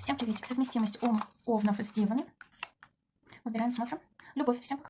Всем приветик. Совместимость ом, овнов с девами. Выбираем, смотрим. Любовь. Всем пока.